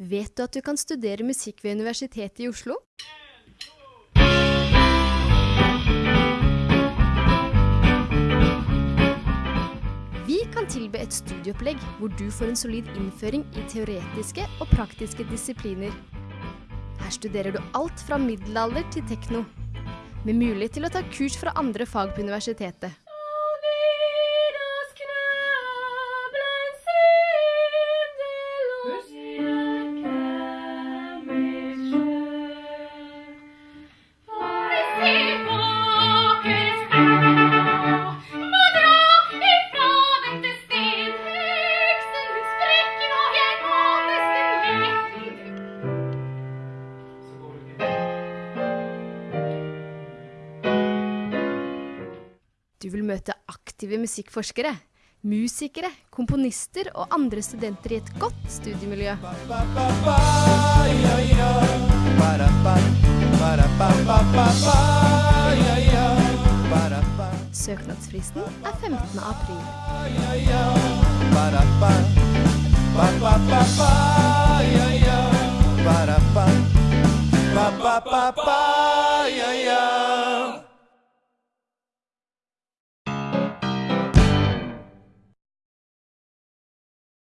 Vet du at du kan studere musikk ved Universitetet i Oslo? Vi kan tilby et studieopplegg hvor du får en solid innføring i teoretiske og praktiske disipliner. Her studerer du alt fra middelalder til tekno, med mulighet til å ta kurs fra andre fag på universitetet. Du vil møte aktive musikkforskere, musikere, komponister og andre studenter i et godt studiemiljø. Søknadsfristen er 15. april. Ba ba ba ba, yeah yeah.